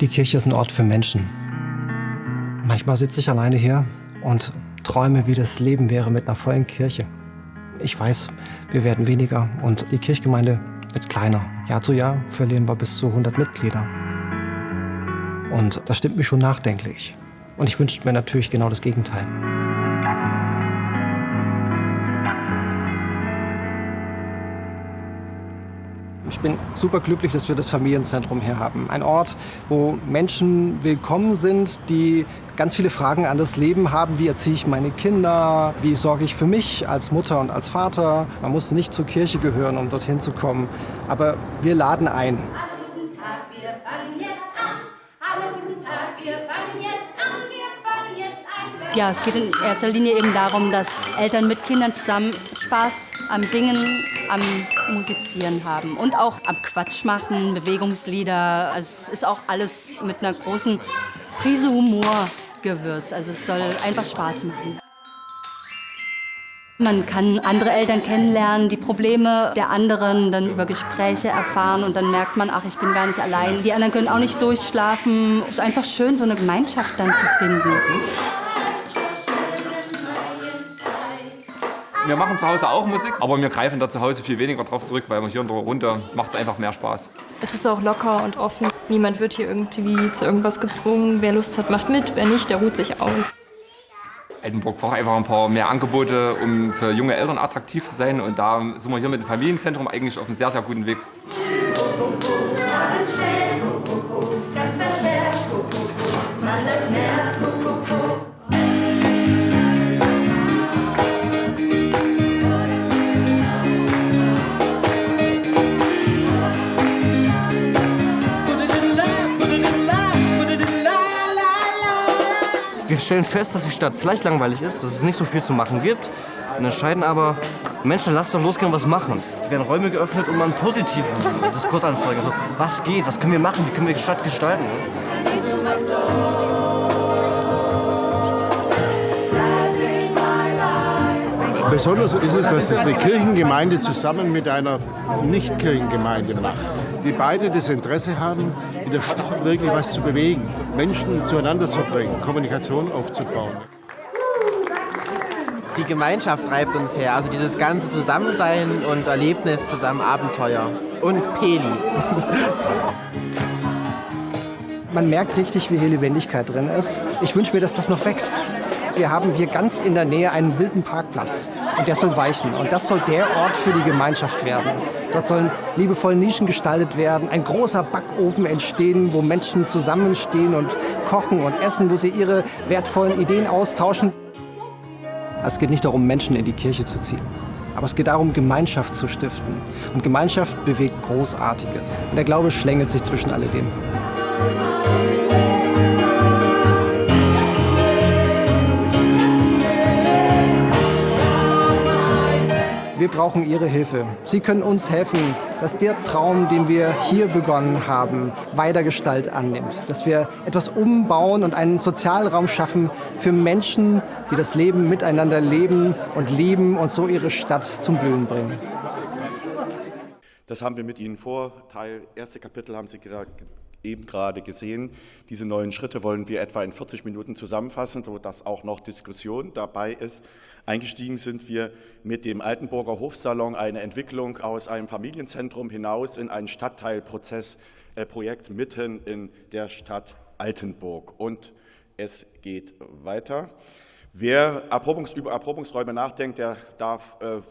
Die Kirche ist ein Ort für Menschen. Manchmal sitze ich alleine hier und träume, wie das Leben wäre mit einer vollen Kirche. Ich weiß, wir werden weniger und die Kirchgemeinde wird kleiner. Jahr zu Jahr verlieren wir bis zu 100 Mitglieder. Und das stimmt mich schon nachdenklich. Und ich wünsche mir natürlich genau das Gegenteil. Ich bin super glücklich, dass wir das Familienzentrum hier haben. Ein Ort, wo Menschen willkommen sind, die ganz viele Fragen an das Leben haben. Wie erziehe ich meine Kinder? Wie sorge ich für mich als Mutter und als Vater? Man muss nicht zur Kirche gehören, um dorthin zu kommen. Aber wir laden ein. Hallo, guten Tag, wir fangen jetzt an. Hallo, guten Tag, wir fangen jetzt an. Wir fangen jetzt ein. Ja, es geht in erster Linie eben darum, dass Eltern mit Kindern zusammen Spaß am Singen, am Musizieren haben und auch am Quatsch machen, Bewegungslieder. Also es ist auch alles mit einer großen Prise Humor gewürzt. Also es soll einfach Spaß machen. Man kann andere Eltern kennenlernen, die Probleme der anderen dann über Gespräche erfahren und dann merkt man, ach, ich bin gar nicht allein. Die anderen können auch nicht durchschlafen. Es ist einfach schön, so eine Gemeinschaft dann zu finden. Wir machen zu Hause auch Musik, aber wir greifen da zu Hause viel weniger drauf zurück, weil wir hier in der Runde macht es einfach mehr Spaß. Es ist auch locker und offen. Niemand wird hier irgendwie zu irgendwas gezwungen. Wer Lust hat, macht mit. Wer nicht, der ruht sich aus. Altenburg braucht einfach ein paar mehr Angebote, um für junge Eltern attraktiv zu sein. Und da sind wir hier mit dem Familienzentrum eigentlich auf einem sehr, sehr guten Weg. Stellen fest, dass die Stadt vielleicht langweilig ist, dass es nicht so viel zu machen gibt. Und entscheiden aber, Menschen, lasst doch losgehen und was machen. Es werden Räume geöffnet, um einen positiven Diskurs anzuzeigen. Also, was geht, was können wir machen, wie können wir die Stadt gestalten. Besonders ist es, dass es eine Kirchengemeinde zusammen mit einer Nicht-Kirchengemeinde macht, die beide das Interesse haben, in der Stadt wirklich was zu bewegen, Menschen zueinander zu bringen, Kommunikation aufzubauen. Die Gemeinschaft treibt uns her, also dieses ganze Zusammensein und Erlebnis zusammen Abenteuer und Peli. Man merkt richtig, wie hier Lebendigkeit drin ist. Ich wünsche mir, dass das noch wächst. Wir haben hier ganz in der Nähe einen wilden Parkplatz und der soll weichen. Und das soll der Ort für die Gemeinschaft werden. Dort sollen liebevoll Nischen gestaltet werden, ein großer Backofen entstehen, wo Menschen zusammenstehen und kochen und essen, wo sie ihre wertvollen Ideen austauschen. Es geht nicht darum, Menschen in die Kirche zu ziehen. Aber es geht darum, Gemeinschaft zu stiften. Und Gemeinschaft bewegt Großartiges. Und der Glaube schlängelt sich zwischen alledem. Wir brauchen Ihre Hilfe. Sie können uns helfen, dass der Traum, den wir hier begonnen haben, weiter Gestalt annimmt. Dass wir etwas umbauen und einen Sozialraum schaffen für Menschen, die das Leben miteinander leben und lieben und so ihre Stadt zum Blühen bringen. Das haben wir mit Ihnen vor. Teil erste Kapitel haben Sie gra- eben gerade gesehen. Diese neuen Schritte wollen wir etwa in 40 Minuten zusammenfassen, sodass auch noch Diskussion dabei ist. Eingestiegen sind wir mit dem Altenburger Hofsalon, eine Entwicklung aus einem Familienzentrum hinaus in ein Stadtteilprozessprojekt mitten in der Stadt Altenburg. Und es geht weiter. Wer Erprobungs über Erprobungsräume nachdenkt, der darf äh,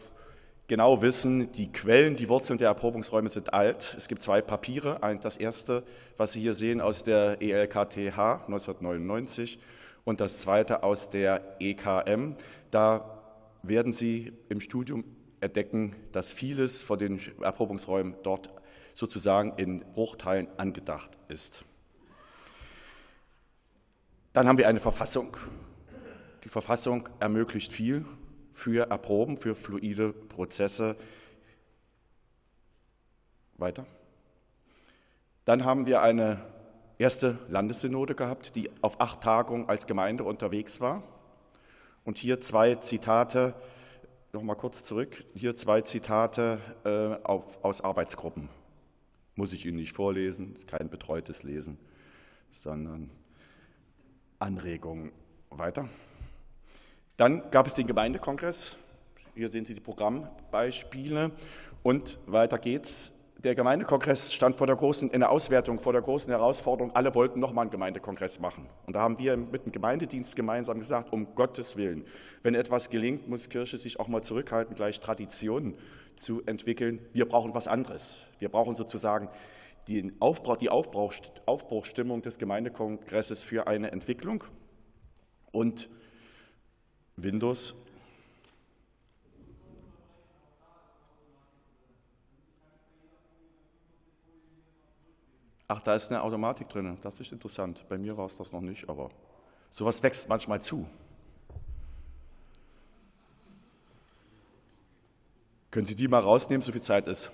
genau wissen, die Quellen, die Wurzeln der Erprobungsräume sind alt. Es gibt zwei Papiere. Das erste, was Sie hier sehen, aus der ELKTH 1999 und das zweite aus der EKM. Da werden Sie im Studium entdecken, dass vieles von den Erprobungsräumen dort sozusagen in Bruchteilen angedacht ist. Dann haben wir eine Verfassung. Die Verfassung ermöglicht viel für Erproben, für fluide Prozesse. Weiter. Dann haben wir eine erste Landessynode gehabt, die auf acht Tagungen als Gemeinde unterwegs war. Und hier zwei Zitate, noch mal kurz zurück, hier zwei Zitate äh, auf, aus Arbeitsgruppen. Muss ich Ihnen nicht vorlesen, kein betreutes Lesen. sondern Anregungen weiter. Dann gab es den Gemeindekongress. Hier sehen Sie die Programmbeispiele. Und weiter geht's. Der Gemeindekongress stand vor der großen, in der Auswertung vor der großen Herausforderung. Alle wollten nochmal einen Gemeindekongress machen. Und da haben wir mit dem Gemeindedienst gemeinsam gesagt, um Gottes Willen, wenn etwas gelingt, muss Kirche sich auch mal zurückhalten, gleich Traditionen zu entwickeln. Wir brauchen was anderes. Wir brauchen sozusagen die, Aufbruch, die Aufbruch, Aufbruchstimmung des Gemeindekongresses für eine Entwicklung. Und Windows Ach, da ist eine Automatik drin. Das ist interessant. Bei mir war es das noch nicht, aber sowas wächst manchmal zu. Können Sie die mal rausnehmen, so viel Zeit ist?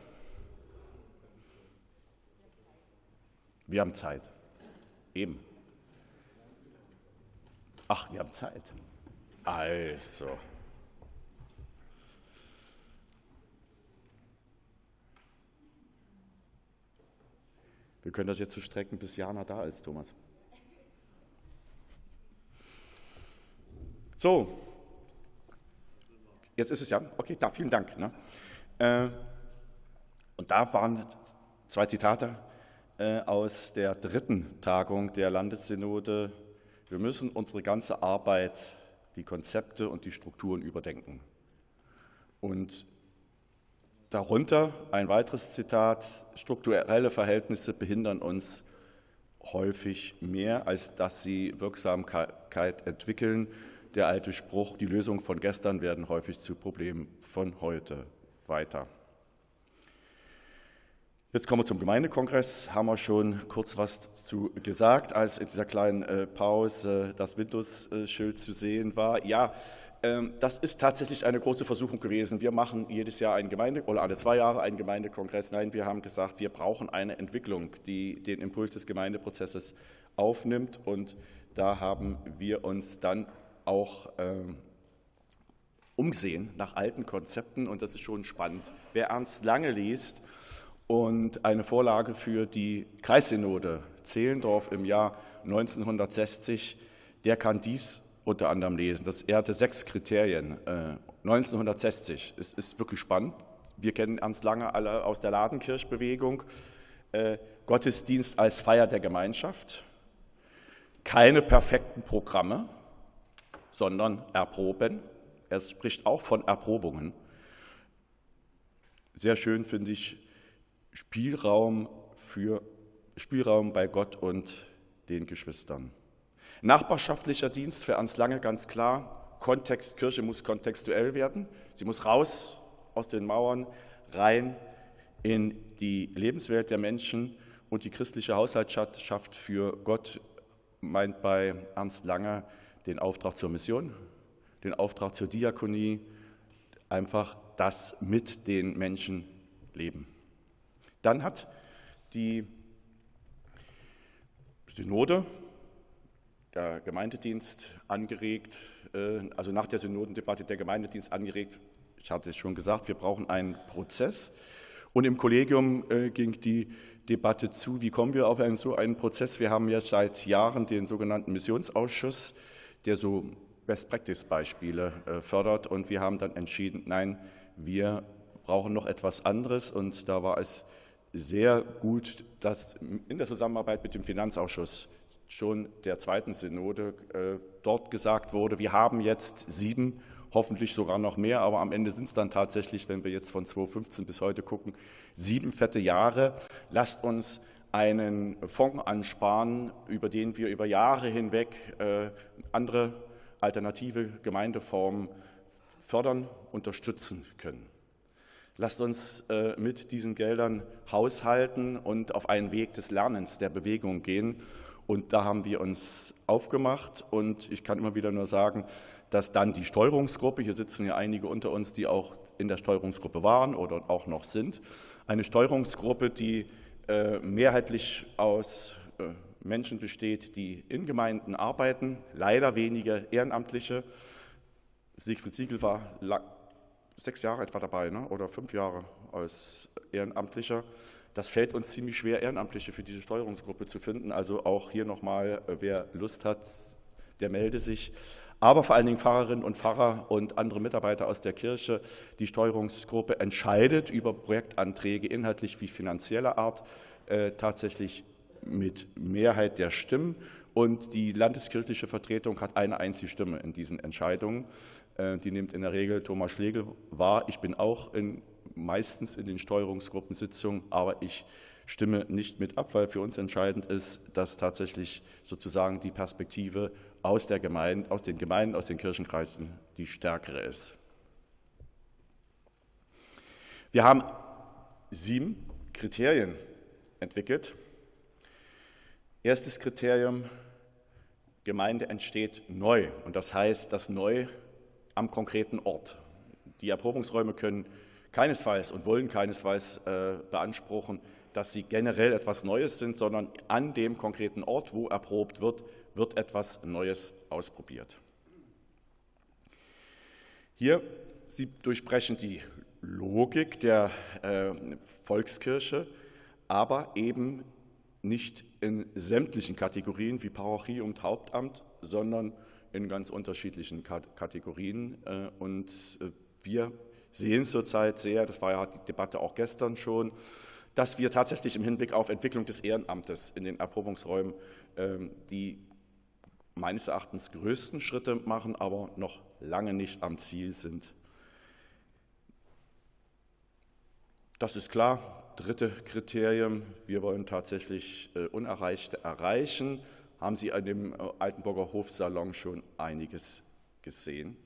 Wir haben Zeit. Eben. Ach, wir haben Zeit. Also. Wir können das jetzt so strecken, bis Jana da ist, Thomas. So, jetzt ist es ja. Okay, da, vielen Dank. Ne? Äh, und da waren zwei Zitate äh, aus der dritten Tagung der Landessynode. Wir müssen unsere ganze Arbeit, die Konzepte und die Strukturen überdenken. Und Darunter ein weiteres Zitat, strukturelle Verhältnisse behindern uns häufig mehr, als dass sie Wirksamkeit entwickeln. Der alte Spruch, die Lösungen von gestern werden häufig zu Problemen von heute weiter. Jetzt kommen wir zum Gemeindekongress. Haben wir schon kurz was zu gesagt, als in dieser kleinen äh, Pause das Windows-Schild zu sehen war. Ja, das ist tatsächlich eine große Versuchung gewesen. Wir machen jedes Jahr einen Gemeinde oder alle zwei Jahre einen Gemeindekongress. Nein, wir haben gesagt, wir brauchen eine Entwicklung, die den Impuls des Gemeindeprozesses aufnimmt. Und da haben wir uns dann auch ähm, umgesehen nach alten Konzepten. Und das ist schon spannend. Wer Ernst Lange liest und eine Vorlage für die Kreissynode Zehlendorf im Jahr 1960, der kann dies unter anderem lesen. Das, er hatte sechs Kriterien. Äh, 1960. Es ist wirklich spannend. Wir kennen Ernst Lange alle aus der Ladenkirchbewegung. Äh, Gottesdienst als Feier der Gemeinschaft. Keine perfekten Programme, sondern erproben. Er spricht auch von Erprobungen. Sehr schön finde ich Spielraum für Spielraum bei Gott und den Geschwistern. Nachbarschaftlicher Dienst für Ernst Lange ganz klar. Kontext, Kirche muss kontextuell werden. Sie muss raus aus den Mauern, rein in die Lebenswelt der Menschen und die christliche Haushaltschaft für Gott meint bei Ernst Lange den Auftrag zur Mission, den Auftrag zur Diakonie, einfach das mit den Menschen leben. Dann hat die Synode der Gemeindedienst angeregt, äh, also nach der Synodendebatte der Gemeindedienst angeregt. Ich hatte es schon gesagt, wir brauchen einen Prozess. Und im Kollegium äh, ging die Debatte zu, wie kommen wir auf einen, so einen Prozess. Wir haben ja seit Jahren den sogenannten Missionsausschuss, der so Best-Practice-Beispiele äh, fördert. Und wir haben dann entschieden, nein, wir brauchen noch etwas anderes. Und da war es sehr gut, dass in der Zusammenarbeit mit dem Finanzausschuss schon der zweiten Synode äh, dort gesagt wurde, wir haben jetzt sieben, hoffentlich sogar noch mehr, aber am Ende sind es dann tatsächlich, wenn wir jetzt von 2015 bis heute gucken, sieben fette Jahre. Lasst uns einen Fonds ansparen, über den wir über Jahre hinweg äh, andere alternative Gemeindeformen fördern, unterstützen können. Lasst uns äh, mit diesen Geldern haushalten und auf einen Weg des Lernens, der Bewegung gehen und da haben wir uns aufgemacht und ich kann immer wieder nur sagen, dass dann die Steuerungsgruppe, hier sitzen ja einige unter uns, die auch in der Steuerungsgruppe waren oder auch noch sind, eine Steuerungsgruppe, die äh, mehrheitlich aus äh, Menschen besteht, die in Gemeinden arbeiten, leider wenige Ehrenamtliche. Siegfried Siegel war lang, sechs Jahre etwa dabei ne? oder fünf Jahre als Ehrenamtlicher. Das fällt uns ziemlich schwer, Ehrenamtliche für diese Steuerungsgruppe zu finden. Also auch hier nochmal, äh, wer Lust hat, der melde sich. Aber vor allen Dingen Pfarrerinnen und Pfarrer und andere Mitarbeiter aus der Kirche. Die Steuerungsgruppe entscheidet über Projektanträge inhaltlich wie finanzieller Art äh, tatsächlich mit Mehrheit der Stimmen. Und die landeskirchliche Vertretung hat eine einzige Stimme in diesen Entscheidungen. Äh, die nimmt in der Regel Thomas Schlegel wahr. Ich bin auch in, meistens in den Steuerungsgruppensitzungen, aber ich stimme nicht mit ab, weil für uns entscheidend ist, dass tatsächlich sozusagen die Perspektive aus, der Gemeinde, aus den Gemeinden, aus den Kirchenkreisen die stärkere ist. Wir haben sieben Kriterien entwickelt. Erstes Kriterium, Gemeinde entsteht neu. Und das heißt, das neu am konkreten Ort. Die Erprobungsräume können keinesfalls und wollen keinesfalls äh, beanspruchen, dass sie generell etwas Neues sind, sondern an dem konkreten Ort, wo erprobt wird, wird etwas Neues ausprobiert. Hier, Sie durchbrechen die Logik der äh, Volkskirche, aber eben nicht in sämtlichen Kategorien wie Parochie und Hauptamt, sondern in ganz unterschiedlichen Kategorien. Äh, und äh, wir sehen zurzeit sehr, das war ja die Debatte auch gestern schon, dass wir tatsächlich im Hinblick auf Entwicklung des Ehrenamtes in den Erprobungsräumen ähm, die meines Erachtens größten Schritte machen, aber noch lange nicht am Ziel sind. Das ist klar. Dritte Kriterium, wir wollen tatsächlich äh, Unerreichte erreichen. Haben Sie an dem äh, Altenburger Hofsalon schon einiges gesehen?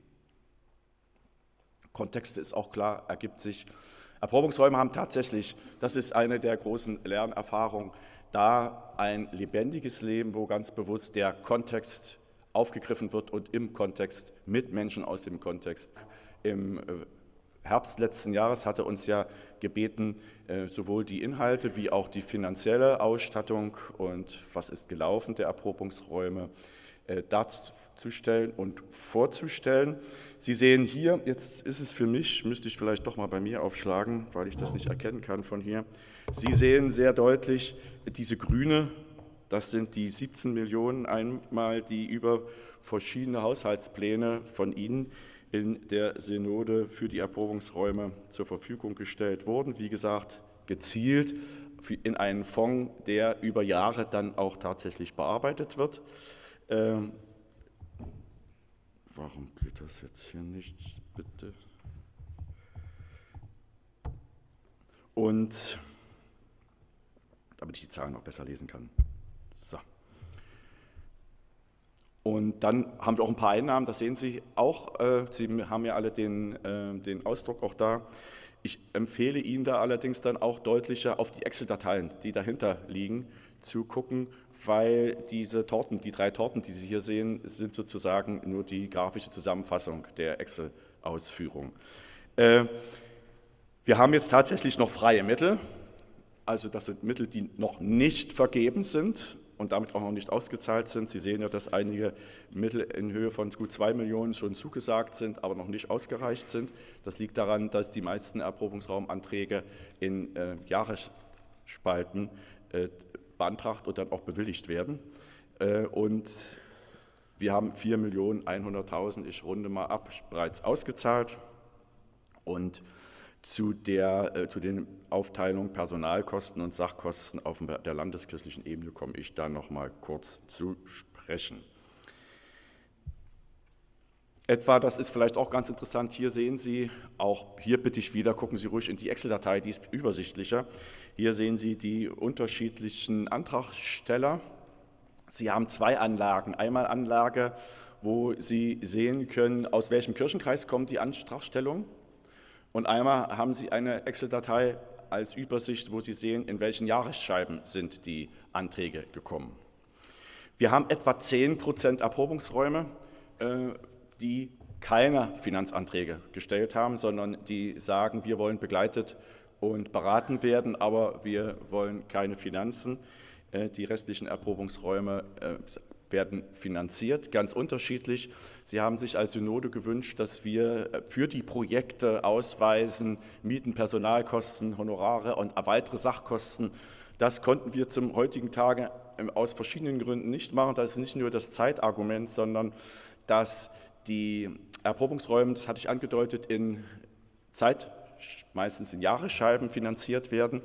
Kontext ist auch klar, ergibt sich. Erprobungsräume haben tatsächlich, das ist eine der großen Lernerfahrungen, da ein lebendiges Leben, wo ganz bewusst der Kontext aufgegriffen wird und im Kontext mit Menschen aus dem Kontext. Im äh, Herbst letzten Jahres hatte uns ja gebeten, äh, sowohl die Inhalte wie auch die finanzielle Ausstattung und was ist gelaufen der Erprobungsräume äh, darzustellen und vorzustellen. Sie sehen hier, jetzt ist es für mich, müsste ich vielleicht doch mal bei mir aufschlagen, weil ich das nicht erkennen kann von hier. Sie sehen sehr deutlich diese grüne, das sind die 17 Millionen einmal, die über verschiedene Haushaltspläne von Ihnen in der Synode für die Erprobungsräume zur Verfügung gestellt wurden. Wie gesagt, gezielt in einen Fonds, der über Jahre dann auch tatsächlich bearbeitet wird. Warum geht das jetzt hier nicht, bitte? Und damit ich die Zahlen noch besser lesen kann. So. Und dann haben wir auch ein paar Einnahmen, das sehen Sie auch. Äh, Sie haben ja alle den, äh, den Ausdruck auch da. Ich empfehle Ihnen da allerdings dann auch deutlicher auf die Excel-Dateien, die dahinter liegen, zu gucken, weil diese Torten, die drei Torten, die Sie hier sehen, sind sozusagen nur die grafische Zusammenfassung der Excel-Ausführung. Äh, wir haben jetzt tatsächlich noch freie Mittel, also das sind Mittel, die noch nicht vergeben sind und damit auch noch nicht ausgezahlt sind. Sie sehen ja, dass einige Mittel in Höhe von gut zwei Millionen schon zugesagt sind, aber noch nicht ausgereicht sind. Das liegt daran, dass die meisten Erprobungsraumanträge in äh, Jahresspalten äh, beantragt und dann auch bewilligt werden. Äh, und wir haben 4.100.000, ich runde mal ab, bereits ausgezahlt. Und zu, der, äh, zu den Aufteilungen Personalkosten und Sachkosten auf der landeskirchlichen Ebene komme ich da noch mal kurz zu sprechen. Etwa, das ist vielleicht auch ganz interessant, hier sehen Sie, auch hier bitte ich wieder, gucken Sie ruhig in die Excel-Datei, die ist übersichtlicher. Hier sehen Sie die unterschiedlichen Antragsteller. Sie haben zwei Anlagen. Einmal Anlage, wo Sie sehen können, aus welchem Kirchenkreis kommt die Antragstellung und einmal haben Sie eine Excel-Datei als Übersicht, wo Sie sehen, in welchen Jahresscheiben sind die Anträge gekommen. Wir haben etwa 10 Prozent Erprobungsräume, äh, die keine Finanzanträge gestellt haben, sondern die sagen, wir wollen begleitet und beraten werden, aber wir wollen keine Finanzen. Äh, die restlichen Erprobungsräume äh, werden finanziert, ganz unterschiedlich. Sie haben sich als Synode gewünscht, dass wir für die Projekte ausweisen, Mieten, Personalkosten, Honorare und weitere Sachkosten. Das konnten wir zum heutigen Tage ähm, aus verschiedenen Gründen nicht machen. Das ist nicht nur das Zeitargument, sondern dass die Erprobungsräume, das hatte ich angedeutet, in Zeit, meistens in Jahresscheiben finanziert werden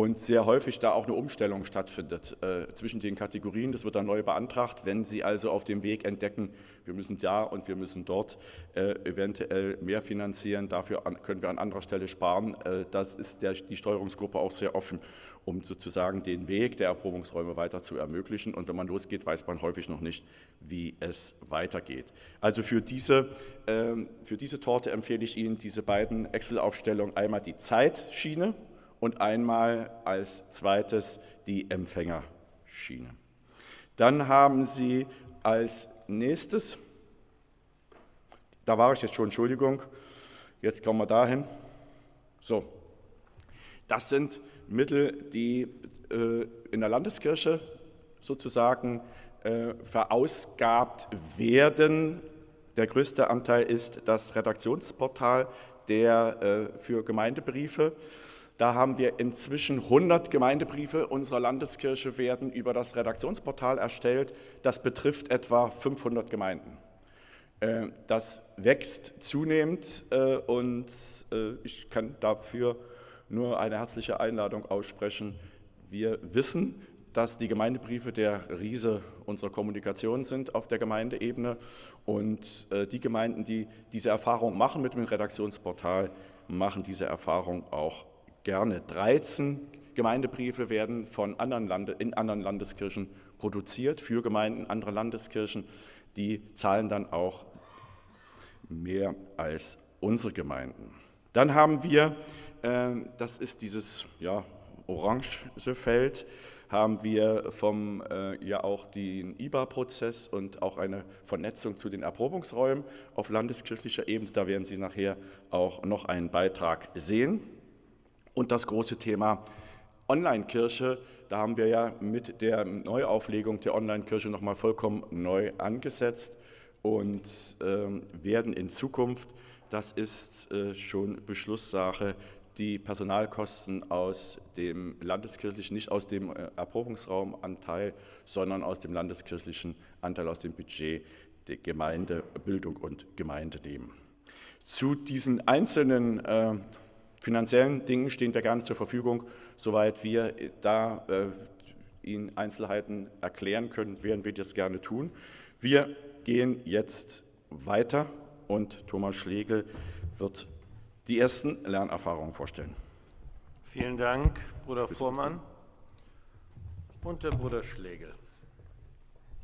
und sehr häufig da auch eine Umstellung stattfindet äh, zwischen den Kategorien. Das wird dann neu beantragt. Wenn Sie also auf dem Weg entdecken, wir müssen da und wir müssen dort äh, eventuell mehr finanzieren, dafür an, können wir an anderer Stelle sparen, äh, das ist der, die Steuerungsgruppe auch sehr offen, um sozusagen den Weg der Erprobungsräume weiter zu ermöglichen. Und wenn man losgeht, weiß man häufig noch nicht, wie es weitergeht. Also für diese, ähm, für diese Torte empfehle ich Ihnen diese beiden Excel-Aufstellungen, einmal die Zeitschiene, und einmal als zweites die Empfängerschiene. Dann haben Sie als nächstes, da war ich jetzt schon, Entschuldigung, jetzt kommen wir dahin. So, das sind Mittel, die äh, in der Landeskirche sozusagen äh, verausgabt werden. Der größte Anteil ist das Redaktionsportal der, äh, für Gemeindebriefe. Da haben wir inzwischen 100 Gemeindebriefe unserer Landeskirche werden über das Redaktionsportal erstellt. Das betrifft etwa 500 Gemeinden. Äh, das wächst zunehmend äh, und äh, ich kann dafür nur eine herzliche Einladung aussprechen. Wir wissen, dass die Gemeindebriefe der Riese unserer Kommunikation sind auf der Gemeindeebene und die Gemeinden, die diese Erfahrung machen mit dem Redaktionsportal, machen diese Erfahrung auch gerne. 13 Gemeindebriefe werden von anderen Lande, in anderen Landeskirchen produziert für Gemeinden anderer Landeskirchen. Die zahlen dann auch mehr als unsere Gemeinden. Dann haben wir, äh, das ist dieses ja, orange Feld, haben wir vom äh, ja auch den IBA-Prozess und auch eine Vernetzung zu den Erprobungsräumen auf landeskirchlicher Ebene. Da werden Sie nachher auch noch einen Beitrag sehen. Und das große Thema Online-Kirche, da haben wir ja mit der Neuauflegung der Online-Kirche nochmal vollkommen neu angesetzt und äh, werden in Zukunft, das ist äh, schon Beschlusssache, die Personalkosten aus dem landeskirchlichen, nicht aus dem äh, Erprobungsraumanteil, sondern aus dem landeskirchlichen Anteil aus dem Budget der Gemeinde, Bildung und Gemeinde nehmen. Zu diesen einzelnen äh, finanziellen Dingen stehen wir gerne zur Verfügung. Soweit wir da äh, Ihnen Einzelheiten erklären können, werden wir das gerne tun. Wir gehen jetzt weiter und Thomas Schlegel wird die ersten Lernerfahrungen vorstellen. Vielen Dank, Bruder Vormann und der Bruder Schlegel.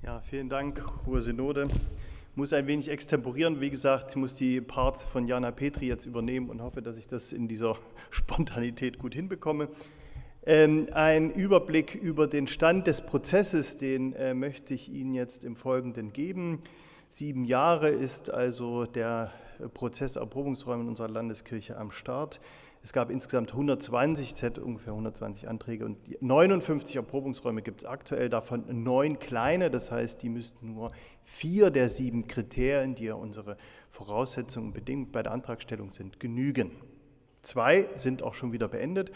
Ja, vielen Dank, Hohe Synode muss ein wenig extemporieren. Wie gesagt, ich muss die Parts von Jana Petri jetzt übernehmen und hoffe, dass ich das in dieser Spontanität gut hinbekomme. Ähm, ein Überblick über den Stand des Prozesses, den äh, möchte ich Ihnen jetzt im Folgenden geben. Sieben Jahre ist also der Prozess Erprobungsräume in unserer Landeskirche am Start. Es gab insgesamt 120, es hätte ungefähr 120 Anträge und 59 Erprobungsräume gibt es aktuell, davon neun kleine, das heißt, die müssten nur vier der sieben Kriterien, die ja unsere Voraussetzungen Bedingungen bei der Antragstellung sind, genügen. Zwei sind auch schon wieder beendet.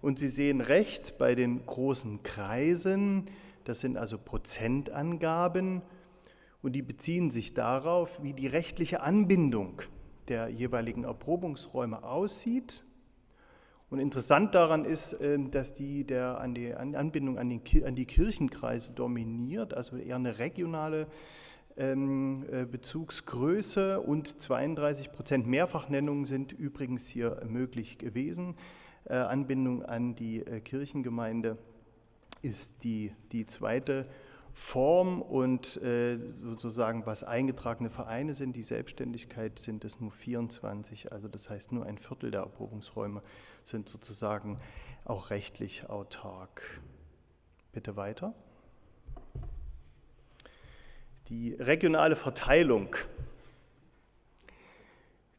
Und Sie sehen rechts bei den großen Kreisen, das sind also Prozentangaben. Und die beziehen sich darauf, wie die rechtliche Anbindung der jeweiligen Erprobungsräume aussieht und interessant daran ist, ähm, dass die der an die Anbindung an, den, an die Kirchenkreise dominiert, also eher eine regionale ähm, äh, Bezugsgröße und 32 Prozent Mehrfachnennungen sind übrigens hier möglich gewesen. Äh, Anbindung an die äh, Kirchengemeinde ist die, die zweite Form und sozusagen was eingetragene Vereine sind, die Selbstständigkeit sind es nur 24, also das heißt nur ein Viertel der Erprobungsräume sind sozusagen auch rechtlich autark. Bitte weiter. Die regionale Verteilung,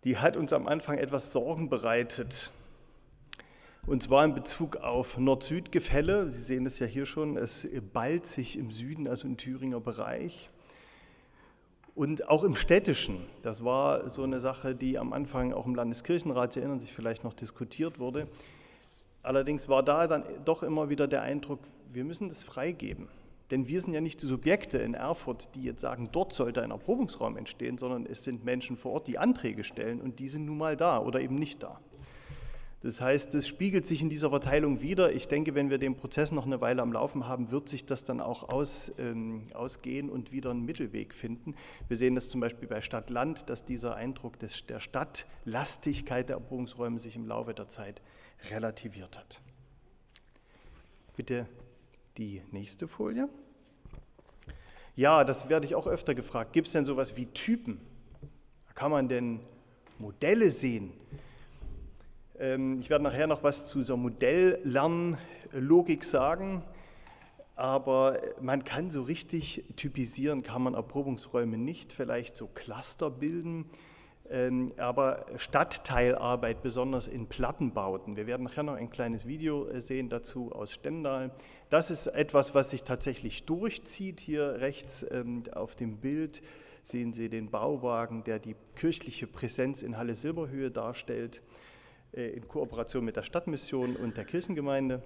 die hat uns am Anfang etwas Sorgen bereitet. Und zwar in Bezug auf Nord-Süd-Gefälle. Sie sehen es ja hier schon, es ballt sich im Süden, also im Thüringer Bereich. Und auch im Städtischen, das war so eine Sache, die am Anfang auch im Landeskirchenrat, Sie erinnern sich vielleicht noch, diskutiert wurde. Allerdings war da dann doch immer wieder der Eindruck, wir müssen das freigeben. Denn wir sind ja nicht die Subjekte in Erfurt, die jetzt sagen, dort sollte ein Erprobungsraum entstehen, sondern es sind Menschen vor Ort, die Anträge stellen und die sind nun mal da oder eben nicht da. Das heißt, es spiegelt sich in dieser Verteilung wieder. Ich denke, wenn wir den Prozess noch eine Weile am Laufen haben, wird sich das dann auch aus, ähm, ausgehen und wieder einen Mittelweg finden. Wir sehen das zum Beispiel bei Stadt-Land, dass dieser Eindruck des, der Stadtlastigkeit der Erprobungsräume sich im Laufe der Zeit relativiert hat. Bitte die nächste Folie. Ja, das werde ich auch öfter gefragt. Gibt es denn sowas wie Typen? Kann man denn Modelle sehen? Ähm, ich werde nachher noch was zu dieser Modelllernlogik sagen, aber man kann so richtig typisieren, kann man Erprobungsräume nicht, vielleicht so Cluster bilden, ähm, aber Stadtteilarbeit, besonders in Plattenbauten. Wir werden nachher noch ein kleines Video äh, sehen dazu aus Stendal. Das ist etwas, was sich tatsächlich durchzieht. Hier rechts ähm, auf dem Bild sehen Sie den Bauwagen, der die kirchliche Präsenz in Halle Silberhöhe darstellt. Äh, in Kooperation mit der Stadtmission und der Kirchengemeinde.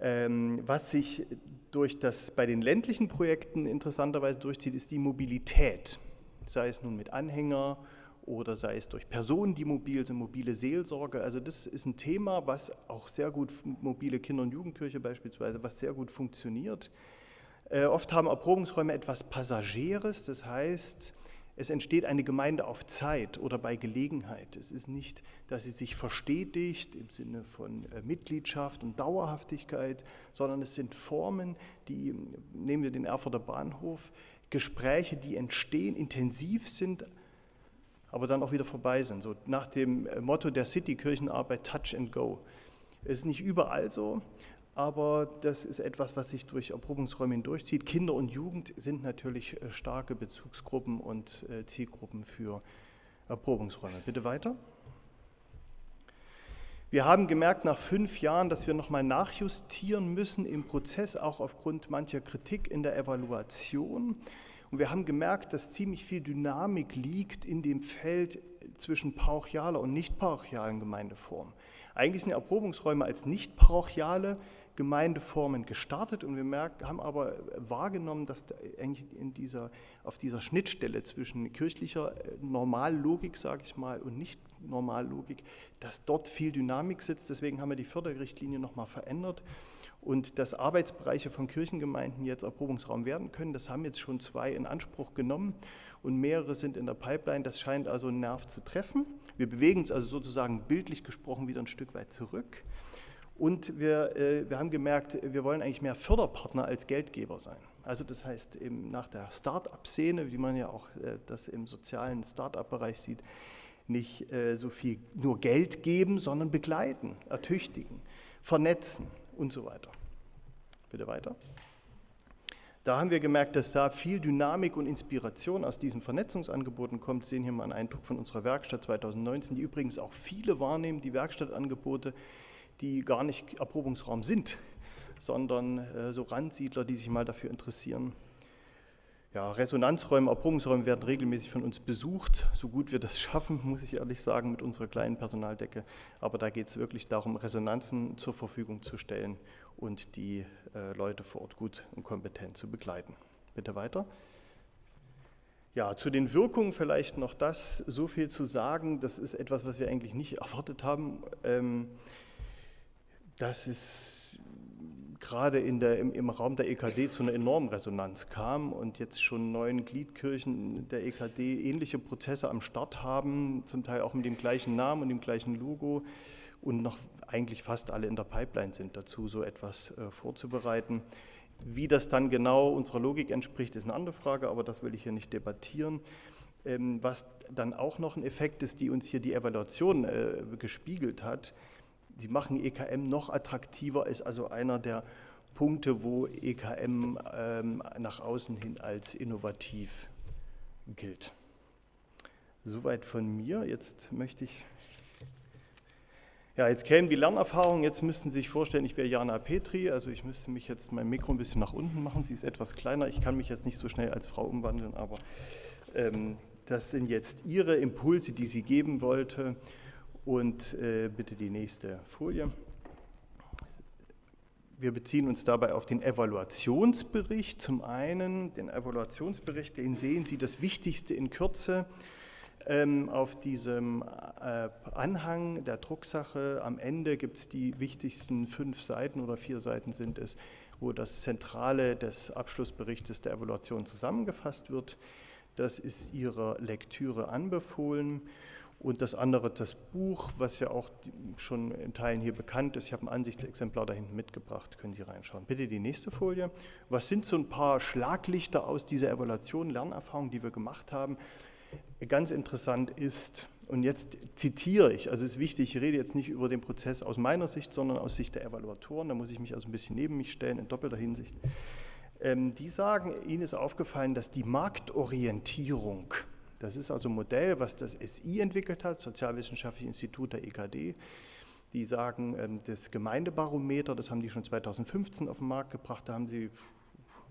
Ähm, was sich durch das, bei den ländlichen Projekten interessanterweise durchzieht, ist die Mobilität, sei es nun mit Anhänger oder sei es durch Personen, die mobil sind, mobile Seelsorge. Also das ist ein Thema, was auch sehr gut, mobile Kinder- und Jugendkirche beispielsweise, was sehr gut funktioniert. Äh, oft haben Erprobungsräume etwas Passageres, das heißt, es entsteht eine Gemeinde auf Zeit oder bei Gelegenheit. Es ist nicht, dass sie sich verstetigt im Sinne von äh, Mitgliedschaft und Dauerhaftigkeit, sondern es sind Formen, die, nehmen wir den Erfurter Bahnhof, Gespräche, die entstehen, intensiv sind, aber dann auch wieder vorbei sind. So nach dem äh, Motto der City-Kirchenarbeit Touch and Go. Es ist nicht überall so, aber das ist etwas, was sich durch Erprobungsräume hindurchzieht. Kinder und Jugend sind natürlich äh, starke Bezugsgruppen und äh, Zielgruppen für Erprobungsräume. Bitte weiter. Wir haben gemerkt nach fünf Jahren, dass wir nochmal nachjustieren müssen im Prozess, auch aufgrund mancher Kritik in der Evaluation. Und wir haben gemerkt, dass ziemlich viel Dynamik liegt in dem Feld zwischen parochialer und nicht parochialen Gemeindeformen. Eigentlich sind Erprobungsräume als nicht parochiale Gemeindeformen gestartet und wir merken, haben aber wahrgenommen, dass eigentlich in dieser, auf dieser Schnittstelle zwischen kirchlicher äh, Normallogik, sage ich mal, und nicht Normallogik, dass dort viel Dynamik sitzt. Deswegen haben wir die Förderrichtlinie nochmal verändert und dass Arbeitsbereiche von Kirchengemeinden jetzt Erprobungsraum werden können. Das haben jetzt schon zwei in Anspruch genommen und mehrere sind in der Pipeline. Das scheint also einen Nerv zu treffen. Wir bewegen uns also sozusagen bildlich gesprochen wieder ein Stück weit zurück. Und wir, äh, wir haben gemerkt, wir wollen eigentlich mehr Förderpartner als Geldgeber sein. Also das heißt, eben nach der Start-up-Szene, wie man ja auch äh, das im sozialen Start-up-Bereich sieht, nicht äh, so viel nur Geld geben, sondern begleiten, ertüchtigen, vernetzen und so weiter. Bitte weiter. Da haben wir gemerkt, dass da viel Dynamik und Inspiration aus diesen Vernetzungsangeboten kommt. Sie sehen hier mal einen Eindruck von unserer Werkstatt 2019, die übrigens auch viele wahrnehmen, die Werkstattangebote die gar nicht Erprobungsraum sind, sondern äh, so Randsiedler, die sich mal dafür interessieren. Ja, Resonanzräume, Erprobungsräume werden regelmäßig von uns besucht, so gut wir das schaffen, muss ich ehrlich sagen, mit unserer kleinen Personaldecke. Aber da geht es wirklich darum, Resonanzen zur Verfügung zu stellen und die äh, Leute vor Ort gut und kompetent zu begleiten. Bitte weiter. Ja, zu den Wirkungen vielleicht noch das, so viel zu sagen. Das ist etwas, was wir eigentlich nicht erwartet haben. Ähm, dass es gerade in der, im, im, Raum der EKD zu einer enormen Resonanz kam und jetzt schon neun Gliedkirchen der EKD ähnliche Prozesse am Start haben, zum Teil auch mit dem gleichen Namen und dem gleichen Logo und noch eigentlich fast alle in der Pipeline sind dazu, so etwas äh, vorzubereiten. Wie das dann genau unserer Logik entspricht, ist eine andere Frage, aber das will ich hier nicht debattieren. Ähm, was dann auch noch ein Effekt ist, die uns hier die Evaluation äh, gespiegelt hat, Sie machen EKM noch attraktiver, ist also einer der Punkte, wo EKM ähm, nach außen hin als innovativ gilt. Soweit von mir. Jetzt möchte ich Ja, jetzt kämen die Lernerfahrungen. Jetzt müssten Sie sich vorstellen, ich wäre Jana Petri. Also ich müsste mich jetzt mein Mikro ein bisschen nach unten machen. Sie ist etwas kleiner. Ich kann mich jetzt nicht so schnell als Frau umwandeln, aber ähm, das sind jetzt Ihre Impulse, die sie geben wollte. Und äh, bitte die nächste Folie. Wir beziehen uns dabei auf den Evaluationsbericht. Zum einen den Evaluationsbericht, den sehen Sie das Wichtigste in Kürze ähm, auf diesem äh, Anhang der Drucksache. Am Ende gibt es die wichtigsten fünf Seiten oder vier Seiten sind es, wo das Zentrale des Abschlussberichtes der Evaluation zusammengefasst wird. Das ist Ihrer Lektüre anbefohlen. Und das andere, das Buch, was ja auch schon in Teilen hier bekannt ist. Ich habe ein Ansichtsexemplar da hinten mitgebracht, können Sie reinschauen. Bitte die nächste Folie. Was sind so ein paar Schlaglichter aus dieser Evaluation, Lernerfahrung, die wir gemacht haben? Ganz interessant ist, und jetzt zitiere ich, also ist wichtig, ich rede jetzt nicht über den Prozess aus meiner Sicht, sondern aus Sicht der Evaluatoren, da muss ich mich also ein bisschen neben mich stellen, in doppelter Hinsicht. Ähm, die sagen, ihnen ist aufgefallen, dass die Marktorientierung, das ist also ein Modell, was das SI entwickelt hat, Sozialwissenschaftliche Institut der EKD, die sagen, ähm, das Gemeindebarometer, das haben die schon 2015 auf den Markt gebracht, da haben sie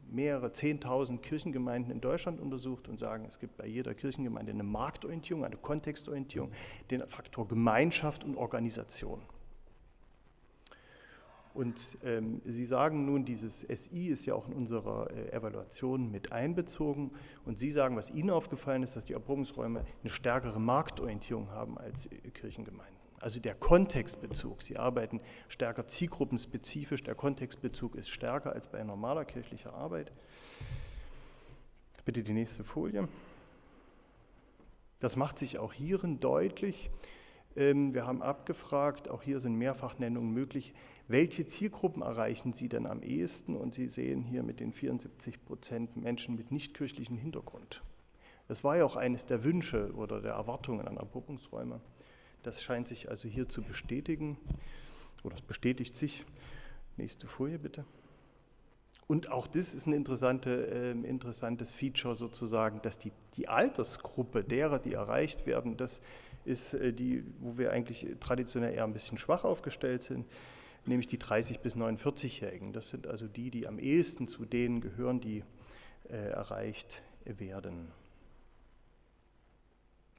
mehrere Zehntausend Kirchengemeinden in Deutschland untersucht und sagen, es gibt bei jeder Kirchengemeinde eine Marktorientierung, eine Kontextorientierung, den Faktor Gemeinschaft und Organisation. Und ähm, Sie sagen nun, dieses SI ist ja auch in unserer äh, Evaluation mit einbezogen. Und Sie sagen, was Ihnen aufgefallen ist, dass die Erprobungsräume eine stärkere Marktorientierung haben als äh, Kirchengemeinden. Also der Kontextbezug. Sie arbeiten stärker zielgruppenspezifisch. Der Kontextbezug ist stärker als bei normaler kirchlicher Arbeit. Bitte die nächste Folie. Das macht sich auch hierin deutlich. Ähm, wir haben abgefragt, auch hier sind Mehrfachnennungen möglich, welche Zielgruppen erreichen Sie denn am ehesten? Und Sie sehen hier mit den 74 Prozent Menschen mit nichtkirchlichem Hintergrund. Das war ja auch eines der Wünsche oder der Erwartungen an Erprobungsräume. Das scheint sich also hier zu bestätigen oder es bestätigt sich. Nächste Folie bitte. Und auch das ist ein interessante, äh, interessantes Feature sozusagen, dass die, die Altersgruppe derer, die erreicht werden, das ist äh, die, wo wir eigentlich traditionell eher ein bisschen schwach aufgestellt sind nämlich die 30- bis 49-Jährigen. Das sind also die, die am ehesten zu denen gehören, die äh, erreicht werden.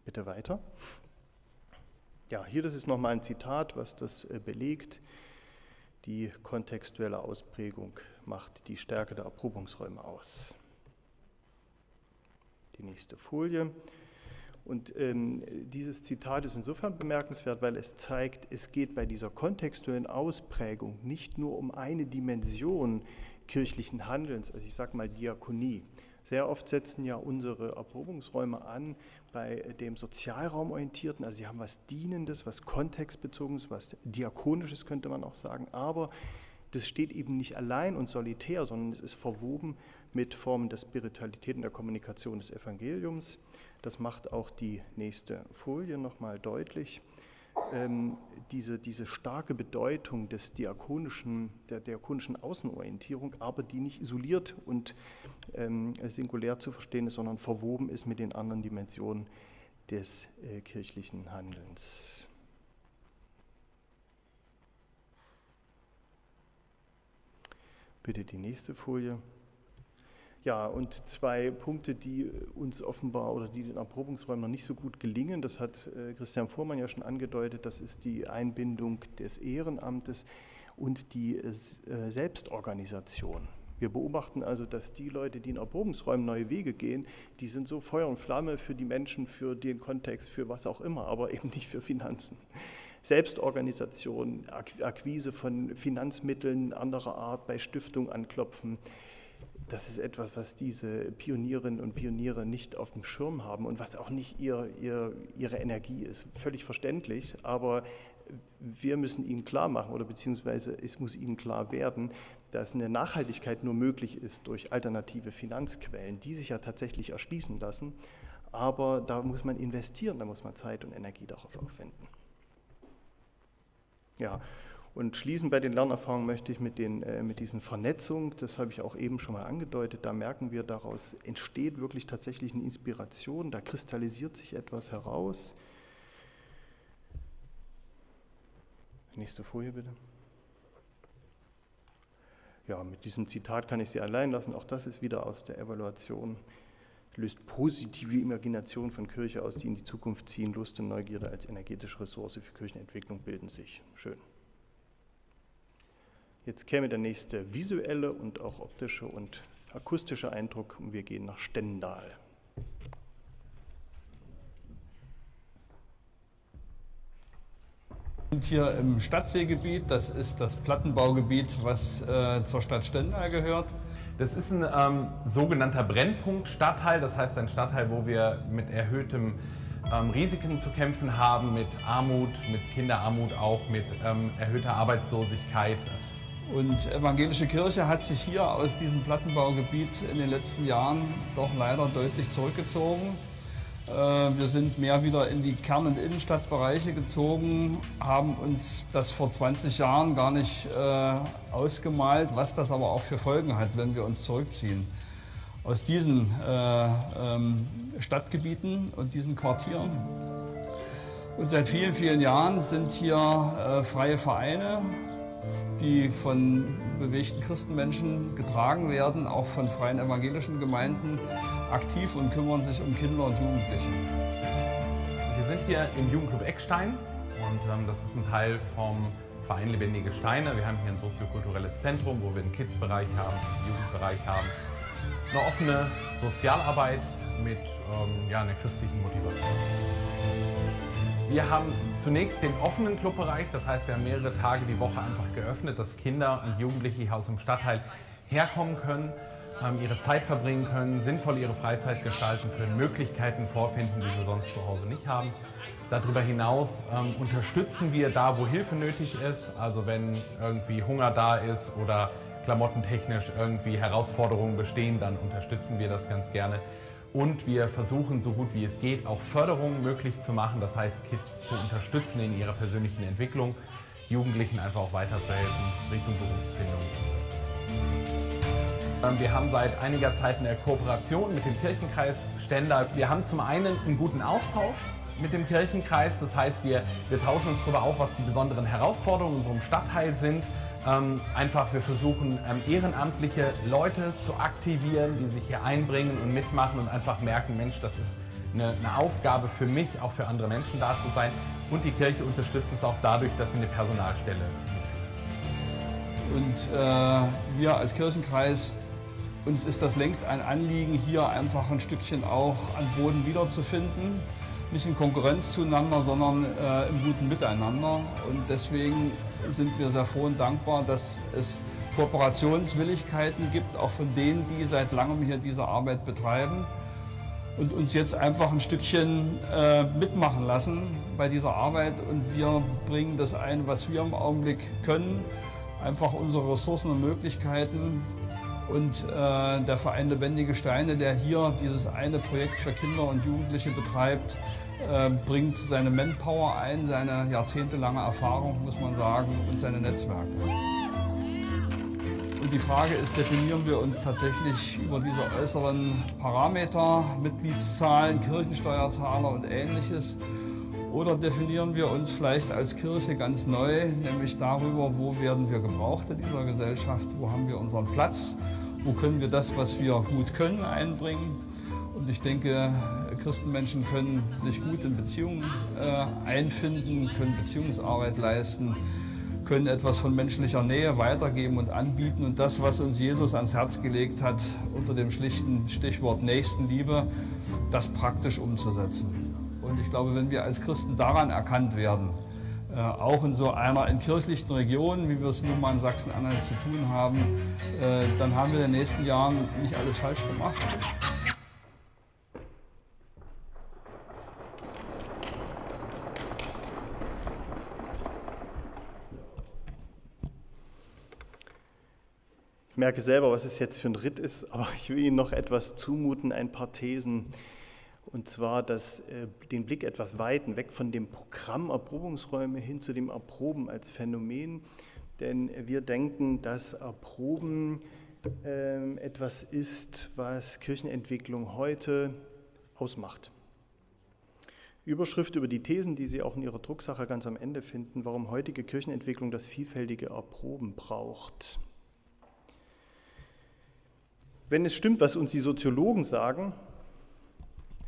Bitte weiter. Ja, hier das ist nochmal ein Zitat, was das äh, belegt. Die kontextuelle Ausprägung macht die Stärke der Erprobungsräume aus. Die nächste Folie. Und ähm, dieses Zitat ist insofern bemerkenswert, weil es zeigt, es geht bei dieser kontextuellen Ausprägung nicht nur um eine Dimension kirchlichen Handelns, also ich sage mal Diakonie. Sehr oft setzen ja unsere Erprobungsräume an bei dem Sozialraumorientierten, also sie haben was Dienendes, was Kontextbezogenes, was Diakonisches könnte man auch sagen, aber das steht eben nicht allein und solitär, sondern es ist verwoben mit Formen der Spiritualität und der Kommunikation des Evangeliums. Das macht auch die nächste Folie nochmal deutlich. Ähm, diese, diese starke Bedeutung des diakonischen, der diakonischen Außenorientierung, aber die nicht isoliert und ähm, singulär zu verstehen ist, sondern verwoben ist mit den anderen Dimensionen des äh, kirchlichen Handelns. Bitte die nächste Folie. Ja, und zwei Punkte, die uns offenbar oder die den Erprobungsräumen noch nicht so gut gelingen, das hat äh, Christian Fuhrmann ja schon angedeutet, das ist die Einbindung des Ehrenamtes und die äh, Selbstorganisation. Wir beobachten also, dass die Leute, die in Erprobungsräumen neue Wege gehen, die sind so Feuer und Flamme für die Menschen, für den Kontext, für was auch immer, aber eben nicht für Finanzen. Selbstorganisation, Akquise von Finanzmitteln anderer Art bei Stiftung anklopfen, das ist etwas, was diese Pionierinnen und Pioniere nicht auf dem Schirm haben und was auch nicht ihr, ihr, ihre Energie ist. Völlig verständlich, aber wir müssen ihnen klar machen oder beziehungsweise es muss ihnen klar werden, dass eine Nachhaltigkeit nur möglich ist durch alternative Finanzquellen, die sich ja tatsächlich erschließen lassen. Aber da muss man investieren, da muss man Zeit und Energie darauf aufwenden. Ja, und schließen bei den Lernerfahrungen möchte ich mit, den, äh, mit diesen Vernetzungen, das habe ich auch eben schon mal angedeutet, da merken wir, daraus entsteht wirklich tatsächlich eine Inspiration, da kristallisiert sich etwas heraus. Nächste Folie bitte. Ja, mit diesem Zitat kann ich Sie allein lassen. Auch das ist wieder aus der Evaluation. Löst positive Imagination von Kirche aus, die in die Zukunft ziehen. Lust und Neugierde als energetische Ressource für Kirchenentwicklung bilden sich. Schön. Jetzt käme der nächste visuelle und auch optische und akustische Eindruck und wir gehen nach Stendal. sind hier im Stadtseegebiet. Das ist das Plattenbaugebiet, was äh, zur Stadt Stendal gehört. Das ist ein ähm, sogenannter Brennpunkt-Stadtteil. Das heißt ein Stadtteil, wo wir mit erhöhtem ähm, Risiken zu kämpfen haben, mit Armut, mit Kinderarmut auch, mit ähm, erhöhter Arbeitslosigkeit. Und evangelische Kirche hat sich hier aus diesem Plattenbaugebiet in den letzten Jahren doch leider deutlich zurückgezogen. Äh, wir sind mehr wieder in die Kern- und Innenstadtbereiche gezogen, haben uns das vor 20 Jahren gar nicht äh, ausgemalt, was das aber auch für Folgen hat, wenn wir uns zurückziehen. Aus diesen äh, ähm, Stadtgebieten und diesen Quartieren. Und seit vielen, vielen Jahren sind hier freie Vereine, die von bewegten Christenmenschen getragen werden, auch von freien evangelischen Gemeinden, aktiv und kümmern sich um Kinder und Jugendliche. Wir sind hier im Jugendclub Eckstein und ähm, das ist ein Teil vom Verein Lebendige Steine. Wir haben hier ein soziokulturelles Zentrum, wo wir einen Kids-Bereich haben, einen Jugendbereich haben, eine offene Sozialarbeit mit ähm, ja, einer christlichen Motivation. Wir haben zunächst den offenen Clubbereich, das heißt, wir haben mehrere Tage die Woche einfach geöffnet, dass Kinder und Jugendliche hier aus dem Stadtteil herkommen können, ähm, ihre Zeit verbringen können, sinnvoll ihre Freizeit gestalten können, Möglichkeiten vorfinden, die sie sonst zu Hause nicht haben. Darüber hinaus ähm, unterstützen wir da, wo Hilfe nötig ist, also wenn irgendwie Hunger da ist oder klamottentechnisch irgendwie Herausforderungen bestehen, dann unterstützen wir das ganz gerne. Und wir versuchen, so gut wie es geht, auch Förderungen möglich zu machen. Das heißt, Kids zu unterstützen in ihrer persönlichen Entwicklung, Jugendlichen einfach auch weiterzuhelfen Richtung Berufsfindung. Ähm, Wir haben seit einiger Zeit eine Kooperation mit dem Kirchenkreis Stendal. Wir haben zum einen einen guten Austausch mit dem Kirchenkreis. Das heißt, wir, wir tauschen uns darüber auf, was die besonderen Herausforderungen in unserem Stadtteil sind. Ähm, einfach, wir versuchen ähm, ehrenamtliche Leute zu aktivieren, die sich hier einbringen und mitmachen und einfach merken, Mensch, das ist eine, eine Aufgabe für mich, auch für andere Menschen da zu sein. Und die Kirche unterstützt es auch dadurch, dass sie eine Personalstelle mitführt. Und äh, wir als Kirchenkreis, uns ist das längst ein Anliegen, hier einfach ein Stückchen auch an Boden wiederzufinden. Nicht in Konkurrenz zueinander, sondern äh, im guten Miteinander. Und deswegen sind wir sehr froh und dankbar, dass es Kooperationswilligkeiten gibt, auch von denen, die seit langem hier diese Arbeit betreiben und uns jetzt einfach ein Stückchen äh, mitmachen lassen bei dieser Arbeit. Und wir bringen das ein, was wir im Augenblick können, einfach unsere Ressourcen und Möglichkeiten. Und äh, der Verein Lebendige Steine, der hier dieses eine Projekt für Kinder und Jugendliche betreibt, äh, bringt seine Manpower ein, seine jahrzehntelange Erfahrung, muss man sagen, und seine Netzwerke. Und die Frage ist, definieren wir uns tatsächlich über diese äußeren Parameter, Mitgliedszahlen, Kirchensteuerzahler und ähnliches, oder definieren wir uns vielleicht als Kirche ganz neu, nämlich darüber, wo werden wir gebraucht in dieser Gesellschaft, wo haben wir unseren Platz, wo können wir das, was wir gut können, einbringen. Und ich denke, Christenmenschen können sich gut in Beziehungen äh, einfinden, können Beziehungsarbeit leisten, können etwas von menschlicher Nähe weitergeben und anbieten. Und das, was uns Jesus ans Herz gelegt hat, unter dem schlichten Stichwort Nächstenliebe, das praktisch umzusetzen. Und ich glaube, wenn wir als Christen daran erkannt werden, äh, auch in so einer entkirchlichten Region, wie wir es nun mal in Sachsen-Anhalt zu tun haben, äh, dann haben wir in den nächsten Jahren nicht alles falsch gemacht. Merke selber, was es jetzt für ein Ritt ist, aber ich will Ihnen noch etwas zumuten, ein paar Thesen. Und zwar das, äh, den Blick etwas weiten, weg von dem Programm Erprobungsräume hin zu dem Erproben als Phänomen. Denn wir denken, dass Erproben äh, etwas ist, was Kirchenentwicklung heute ausmacht. Überschrift über die Thesen, die Sie auch in Ihrer Drucksache ganz am Ende finden, warum heutige Kirchenentwicklung das vielfältige Erproben braucht. Wenn es stimmt, was uns die Soziologen sagen,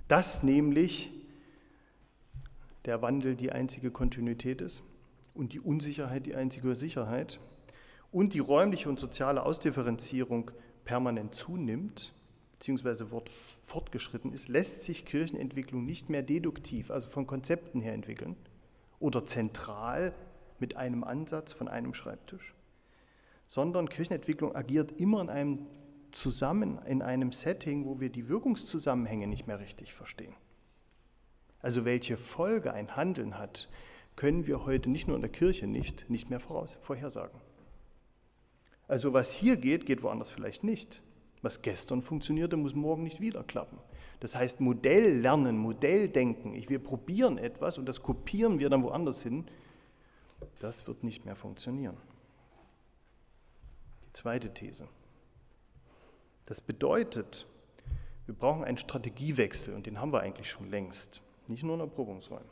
dass nämlich der Wandel die einzige Kontinuität ist und die Unsicherheit die einzige Sicherheit und die räumliche und soziale Ausdifferenzierung permanent zunimmt, beziehungsweise fortgeschritten ist, lässt sich Kirchenentwicklung nicht mehr deduktiv, also von Konzepten her entwickeln oder zentral mit einem Ansatz von einem Schreibtisch, sondern Kirchenentwicklung agiert immer in einem zusammen, in einem Setting, wo wir die Wirkungszusammenhänge nicht mehr richtig verstehen. Also welche Folge ein Handeln hat, können wir heute nicht nur in der Kirche nicht, nicht mehr voraus, vorhersagen. Also was hier geht, geht woanders vielleicht nicht. Was gestern funktionierte, muss morgen nicht wieder klappen. Das heißt, Modell lernen, Modelldenken, wir probieren etwas und das kopieren wir dann woanders hin, das wird nicht mehr funktionieren. Die zweite These. Das bedeutet, wir brauchen einen Strategiewechsel und den haben wir eigentlich schon längst, nicht nur in Erprobungsräumen.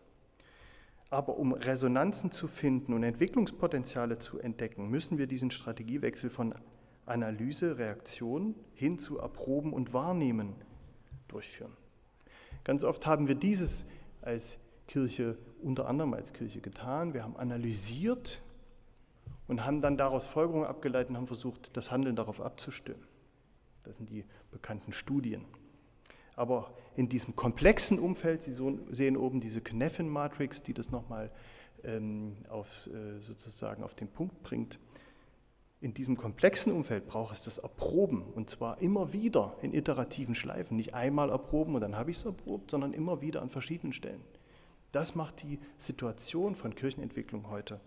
Aber um Resonanzen zu finden und Entwicklungspotenziale zu entdecken, müssen wir diesen Strategiewechsel von Analyse, Reaktion hin zu Erproben und Wahrnehmen durchführen. Ganz oft haben wir dieses als Kirche, unter anderem als Kirche getan. Wir haben analysiert und haben dann daraus Folgerungen abgeleitet und haben versucht, das Handeln darauf abzustimmen. Das sind die bekannten Studien. Aber in diesem komplexen Umfeld, Sie sehen oben diese Kneffen-Matrix, die das nochmal ähm, auf, äh, sozusagen auf den Punkt bringt. In diesem komplexen Umfeld braucht es das Erproben und zwar immer wieder in iterativen Schleifen. Nicht einmal erproben und dann habe ich es erprobt, sondern immer wieder an verschiedenen Stellen. Das macht die Situation von Kirchenentwicklung heute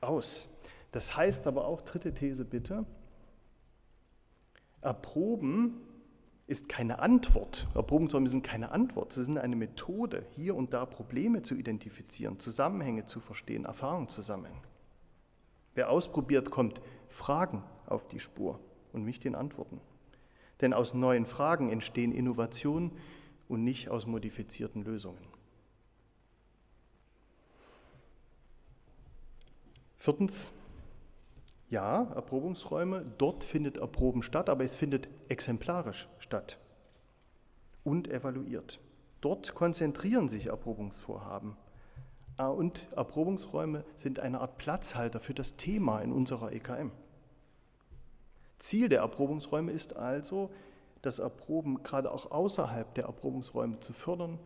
aus. Das heißt aber auch, dritte These bitte, Erproben ist keine Antwort. Erprobungsräume sind keine Antwort. Sie sind eine Methode, hier und da Probleme zu identifizieren, Zusammenhänge zu verstehen, Erfahrungen zu sammeln. Wer ausprobiert, kommt Fragen auf die Spur und nicht den Antworten. Denn aus neuen Fragen entstehen Innovationen und nicht aus modifizierten Lösungen. Viertens, ja, Erprobungsräume, dort findet Erproben statt, aber es findet exemplarisch statt und evaluiert. Dort konzentrieren sich Erprobungsvorhaben. Ah, und Erprobungsräume sind eine Art Platzhalter für das Thema in unserer EKM. Ziel der Erprobungsräume ist also, das Erproben gerade auch außerhalb der Erprobungsräume zu fördern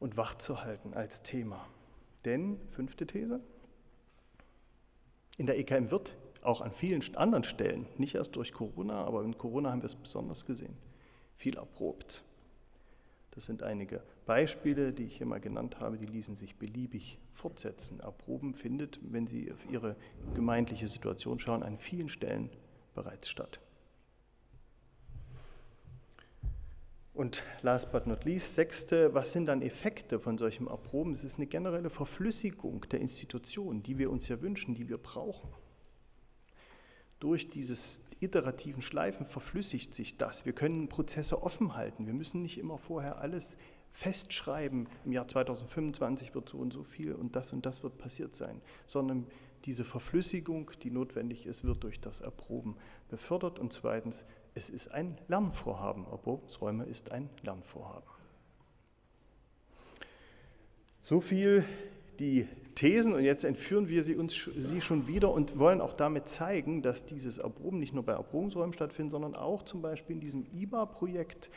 und wachzuhalten als Thema. Denn, fünfte These, in der EKM wird auch an vielen anderen Stellen, nicht erst durch Corona, aber in Corona haben wir es besonders gesehen, viel erprobt. Das sind einige Beispiele, die ich hier mal genannt habe, die ließen sich beliebig fortsetzen. Erproben findet, wenn Sie auf Ihre gemeindliche Situation schauen, an vielen Stellen bereits statt. Und last but not least, sechste, was sind dann Effekte von solchem Erproben? Es ist eine generelle Verflüssigung der Institutionen, die wir uns ja wünschen, die wir brauchen. Durch dieses iterativen Schleifen verflüssigt sich das. Wir können Prozesse offen halten. Wir müssen nicht immer vorher alles festschreiben, im Jahr 2025 wird so und so viel und das und das wird passiert sein, sondern diese Verflüssigung, die notwendig ist, wird durch das Erproben befördert. Und zweitens, es ist ein Lernvorhaben. Erprobungsräume ist ein Lernvorhaben. So viel die Thesen und jetzt entführen wir sie uns sie schon wieder und wollen auch damit zeigen, dass dieses Erproben nicht nur bei Erprobungsräumen stattfindet, sondern auch zum Beispiel in diesem IBA-Projekt,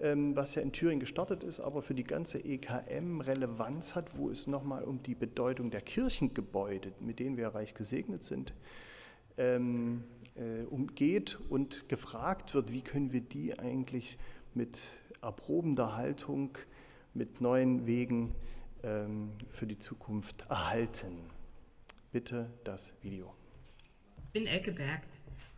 ähm, was ja in Thüringen gestartet ist, aber für die ganze EKM Relevanz hat, wo es nochmal um die Bedeutung der Kirchengebäude, mit denen wir reich gesegnet sind, ähm, äh, umgeht und gefragt wird, wie können wir die eigentlich mit erprobender Haltung, mit neuen Wegen ähm, für die Zukunft erhalten. Bitte das Video. Ich bin Elke Berg,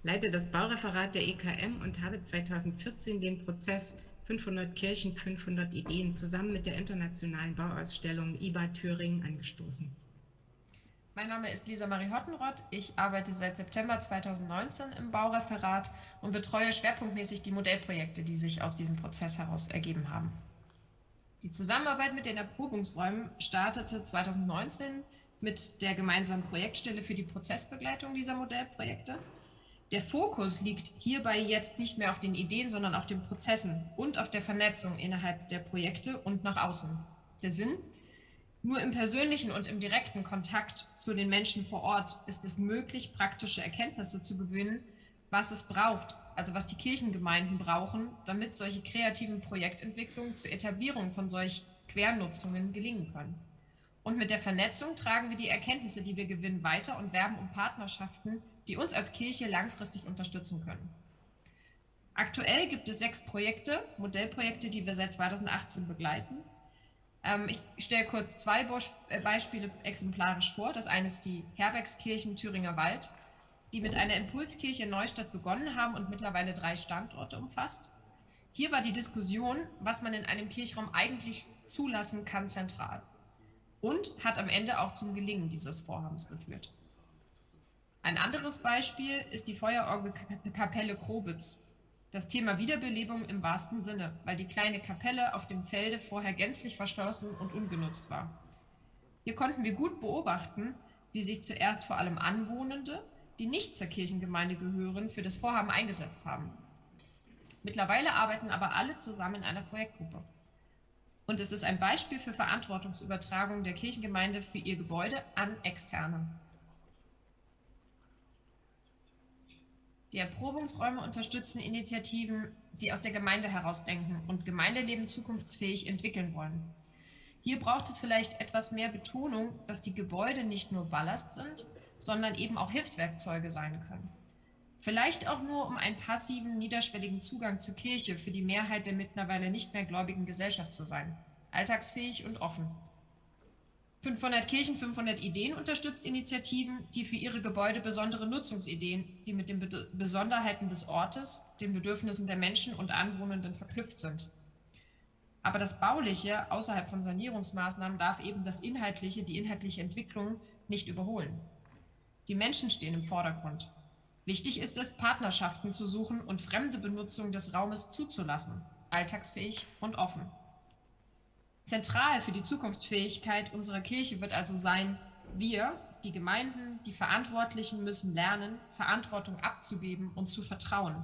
leite das Baureferat der EKM und habe 2014 den Prozess 500 Kirchen, 500 Ideen zusammen mit der internationalen Bauausstellung IBA Thüringen angestoßen. Mein Name ist Lisa Marie Hottenrott. Ich arbeite seit September 2019 im Baureferat und betreue schwerpunktmäßig die Modellprojekte, die sich aus diesem Prozess heraus ergeben haben. Die Zusammenarbeit mit den Erprobungsräumen startete 2019 mit der gemeinsamen Projektstelle für die Prozessbegleitung dieser Modellprojekte. Der Fokus liegt hierbei jetzt nicht mehr auf den Ideen, sondern auf den Prozessen und auf der Vernetzung innerhalb der Projekte und nach außen. Der Sinn? Nur im persönlichen und im direkten Kontakt zu den Menschen vor Ort ist es möglich, praktische Erkenntnisse zu gewinnen, was es braucht, also was die Kirchengemeinden brauchen, damit solche kreativen Projektentwicklungen zur Etablierung von solch Quernutzungen gelingen können. Und mit der Vernetzung tragen wir die Erkenntnisse, die wir gewinnen, weiter und werben um Partnerschaften, die uns als Kirche langfristig unterstützen können. Aktuell gibt es sechs Projekte, Modellprojekte, die wir seit 2018 begleiten. Ähm, ich stelle kurz zwei äh, Beispiele exemplarisch vor. Das eine ist die Herbergskirchen Thüringer Wald, die mit einer Impulskirche in Neustadt begonnen haben und mittlerweile drei Standorte umfasst. Hier war die Diskussion, was man in einem Kirchraum eigentlich zulassen kann, zentral und hat am Ende auch zum Gelingen dieses Vorhabens geführt. Ein anderes Beispiel ist die Feuerorgelkapelle Krobitz. Das Thema Wiederbelebung im wahrsten Sinne, weil die kleine Kapelle auf dem Felde vorher gänzlich verschlossen und ungenutzt war. Hier konnten wir gut beobachten, wie sich zuerst vor allem Anwohnende die nicht zur Kirchengemeinde gehören, für das Vorhaben eingesetzt haben. Mittlerweile arbeiten aber alle zusammen in einer Projektgruppe. Und es ist ein Beispiel für Verantwortungsübertragung der Kirchengemeinde für ihr Gebäude an Externe. Die Erprobungsräume unterstützen Initiativen, die aus der Gemeinde herausdenken und Gemeindeleben zukunftsfähig entwickeln wollen. Hier braucht es vielleicht etwas mehr Betonung, dass die Gebäude nicht nur Ballast sind, sondern eben auch Hilfswerkzeuge sein können. Vielleicht auch nur um einen passiven, niederschwelligen Zugang zur Kirche für die Mehrheit der mittlerweile nicht mehr gläubigen Gesellschaft zu sein. Alltagsfähig und offen. 500 Kirchen, 500 Ideen unterstützt Initiativen, die für ihre Gebäude besondere Nutzungsideen, die mit den Besonderheiten des Ortes, den Bedürfnissen der Menschen und Anwohnenden verknüpft sind. Aber das Bauliche außerhalb von Sanierungsmaßnahmen darf eben das Inhaltliche, die inhaltliche Entwicklung nicht überholen. Die Menschen stehen im Vordergrund. Wichtig ist es, Partnerschaften zu suchen und fremde Benutzung des Raumes zuzulassen, alltagsfähig und offen. Zentral für die Zukunftsfähigkeit unserer Kirche wird also sein, wir, die Gemeinden, die Verantwortlichen müssen lernen, Verantwortung abzugeben und zu vertrauen.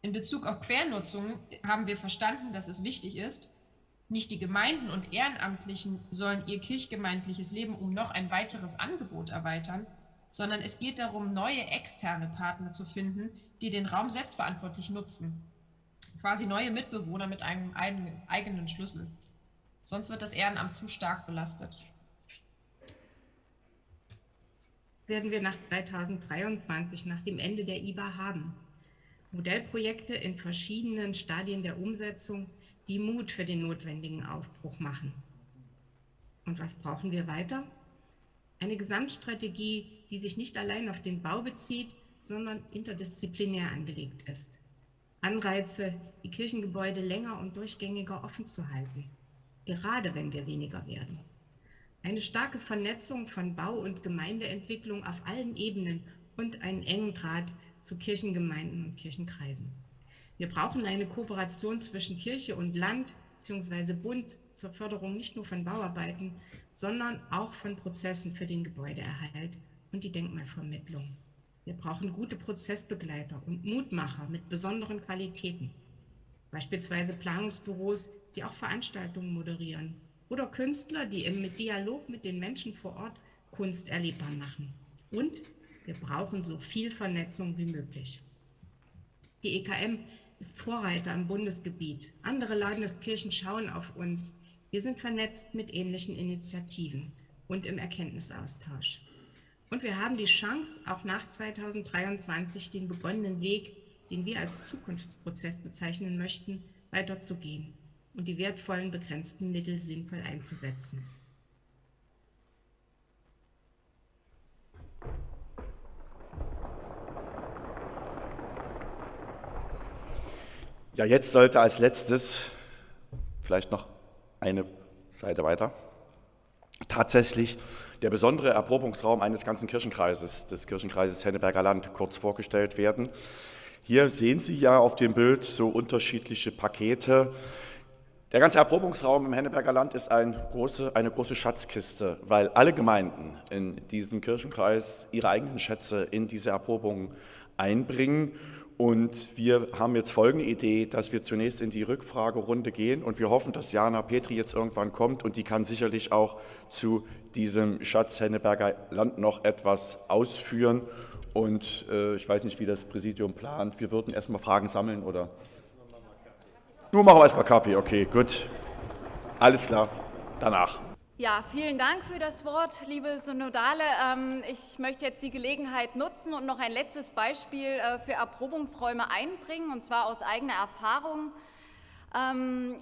In Bezug auf Quernutzung haben wir verstanden, dass es wichtig ist, nicht die Gemeinden und Ehrenamtlichen sollen ihr kirchgemeindliches Leben um noch ein weiteres Angebot erweitern, sondern es geht darum, neue externe Partner zu finden, die den Raum selbstverantwortlich nutzen. Quasi neue Mitbewohner mit einem eigenen Schlüssel. Sonst wird das Ehrenamt zu stark belastet. Werden wir nach 2023, nach dem Ende der IBA haben. Modellprojekte in verschiedenen Stadien der Umsetzung, die Mut für den notwendigen Aufbruch machen. Und was brauchen wir weiter? Eine Gesamtstrategie, die sich nicht allein auf den Bau bezieht, sondern interdisziplinär angelegt ist. Anreize, die Kirchengebäude länger und durchgängiger offen zu halten, gerade wenn wir weniger werden. Eine starke Vernetzung von Bau- und Gemeindeentwicklung auf allen Ebenen und einen engen Draht zu Kirchengemeinden und Kirchenkreisen. Wir brauchen eine Kooperation zwischen Kirche und Land bzw. Bund zur Förderung nicht nur von Bauarbeiten, sondern auch von Prozessen für den Gebäudeerhalt und die Denkmalvermittlung. Wir brauchen gute Prozessbegleiter und Mutmacher mit besonderen Qualitäten, beispielsweise Planungsbüros, die auch Veranstaltungen moderieren oder Künstler, die im Dialog mit den Menschen vor Ort Kunst erlebbar machen. Und wir brauchen so viel Vernetzung wie möglich. Die EKM ist Vorreiter im Bundesgebiet. Andere Landeskirchen schauen auf uns. Wir sind vernetzt mit ähnlichen Initiativen und im Erkenntnisaustausch. Und wir haben die Chance, auch nach 2023 den begonnenen Weg, den wir als Zukunftsprozess bezeichnen möchten, weiterzugehen und die wertvollen begrenzten Mittel sinnvoll einzusetzen. Ja, jetzt sollte als letztes vielleicht noch eine Seite weiter tatsächlich der besondere Erprobungsraum eines ganzen Kirchenkreises, des Kirchenkreises Henneberger Land, kurz vorgestellt werden. Hier sehen Sie ja auf dem Bild so unterschiedliche Pakete. Der ganze Erprobungsraum im Henneberger Land ist ein große, eine große Schatzkiste, weil alle Gemeinden in diesem Kirchenkreis ihre eigenen Schätze in diese Erprobung einbringen. Und wir haben jetzt folgende Idee, dass wir zunächst in die Rückfragerunde gehen und wir hoffen, dass Jana Petri jetzt irgendwann kommt und die kann sicherlich auch zu diesem Schatz Henneberger Land noch etwas ausführen. Und äh, ich weiß nicht, wie das Präsidium plant. Wir würden erstmal Fragen sammeln oder. Nur machen wir erstmal Kaffee, okay, gut. Alles klar, danach. Ja, vielen Dank für das Wort, liebe Synodale. Ähm, ich möchte jetzt die Gelegenheit nutzen und noch ein letztes Beispiel äh, für Erprobungsräume einbringen, und zwar aus eigener Erfahrung. Ich ähm,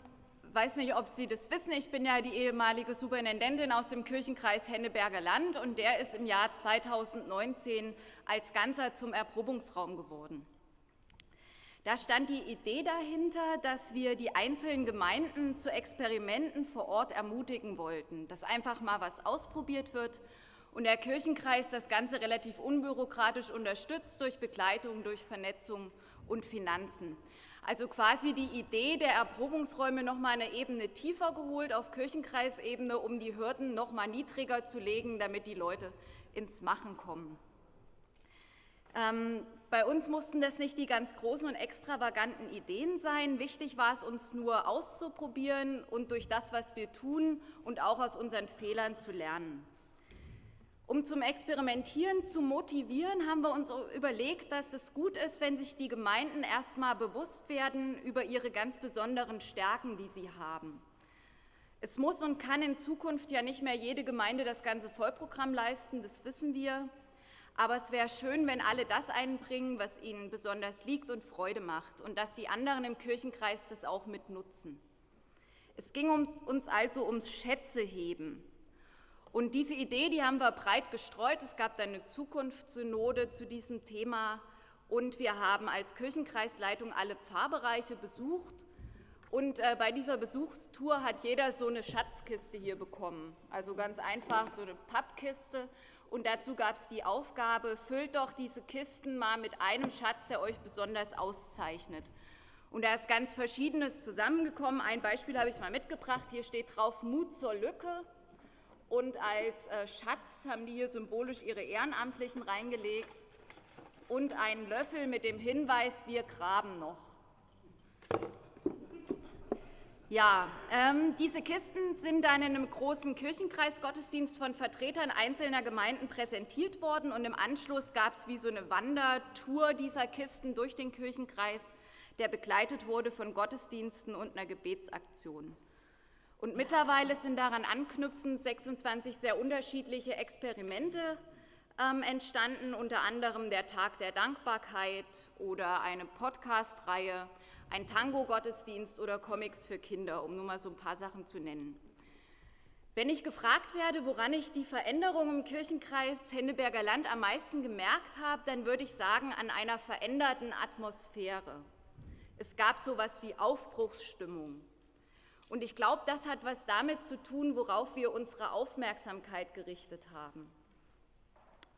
weiß nicht, ob Sie das wissen, ich bin ja die ehemalige Superintendentin aus dem Kirchenkreis Henneberger Land und der ist im Jahr 2019 als Ganzer zum Erprobungsraum geworden. Da stand die Idee dahinter, dass wir die einzelnen Gemeinden zu Experimenten vor Ort ermutigen wollten, dass einfach mal was ausprobiert wird und der Kirchenkreis das Ganze relativ unbürokratisch unterstützt durch Begleitung, durch Vernetzung und Finanzen. Also quasi die Idee der Erprobungsräume noch mal eine Ebene tiefer geholt auf Kirchenkreisebene, um die Hürden noch mal niedriger zu legen, damit die Leute ins Machen kommen. Ähm, bei uns mussten das nicht die ganz großen und extravaganten Ideen sein. Wichtig war es uns nur auszuprobieren und durch das, was wir tun und auch aus unseren Fehlern zu lernen. Um zum Experimentieren zu motivieren, haben wir uns überlegt, dass es gut ist, wenn sich die Gemeinden erstmal bewusst werden über ihre ganz besonderen Stärken, die sie haben. Es muss und kann in Zukunft ja nicht mehr jede Gemeinde das ganze Vollprogramm leisten, das wissen wir. Aber es wäre schön, wenn alle das einbringen, was ihnen besonders liegt und Freude macht und dass die anderen im Kirchenkreis das auch mitnutzen. Es ging uns, uns also ums Schätzeheben. Und diese Idee, die haben wir breit gestreut. Es gab dann eine Zukunftssynode zu diesem Thema und wir haben als Kirchenkreisleitung alle Pfarrbereiche besucht. Und äh, bei dieser Besuchstour hat jeder so eine Schatzkiste hier bekommen. Also ganz einfach so eine Pappkiste und dazu gab es die Aufgabe, füllt doch diese Kisten mal mit einem Schatz, der euch besonders auszeichnet. Und da ist ganz Verschiedenes zusammengekommen. Ein Beispiel habe ich mal mitgebracht. Hier steht drauf Mut zur Lücke. Und als äh, Schatz haben die hier symbolisch ihre Ehrenamtlichen reingelegt. Und einen Löffel mit dem Hinweis, wir graben noch. Ja, ähm, diese Kisten sind dann in einem großen Kirchenkreisgottesdienst von Vertretern einzelner Gemeinden präsentiert worden und im Anschluss gab es wie so eine Wandertour dieser Kisten durch den Kirchenkreis, der begleitet wurde von Gottesdiensten und einer Gebetsaktion. Und mittlerweile sind daran anknüpfend 26 sehr unterschiedliche Experimente ähm, entstanden, unter anderem der Tag der Dankbarkeit oder eine Podcast-Reihe ein Tango-Gottesdienst oder Comics für Kinder, um nur mal so ein paar Sachen zu nennen. Wenn ich gefragt werde, woran ich die Veränderung im Kirchenkreis Henneberger Land am meisten gemerkt habe, dann würde ich sagen, an einer veränderten Atmosphäre. Es gab so etwas wie Aufbruchsstimmung. Und ich glaube, das hat was damit zu tun, worauf wir unsere Aufmerksamkeit gerichtet haben.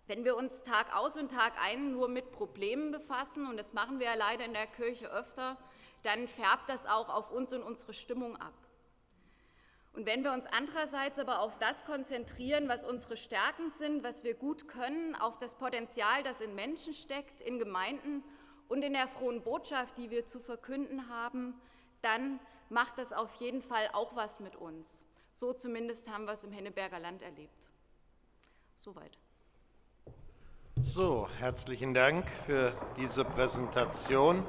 Wenn wir uns Tag aus und Tag ein nur mit Problemen befassen, und das machen wir ja leider in der Kirche öfter, dann färbt das auch auf uns und unsere Stimmung ab. Und wenn wir uns andererseits aber auf das konzentrieren, was unsere Stärken sind, was wir gut können, auf das Potenzial, das in Menschen steckt, in Gemeinden und in der frohen Botschaft, die wir zu verkünden haben, dann macht das auf jeden Fall auch was mit uns. So zumindest haben wir es im Henneberger Land erlebt. Soweit. So, herzlichen Dank für diese Präsentation.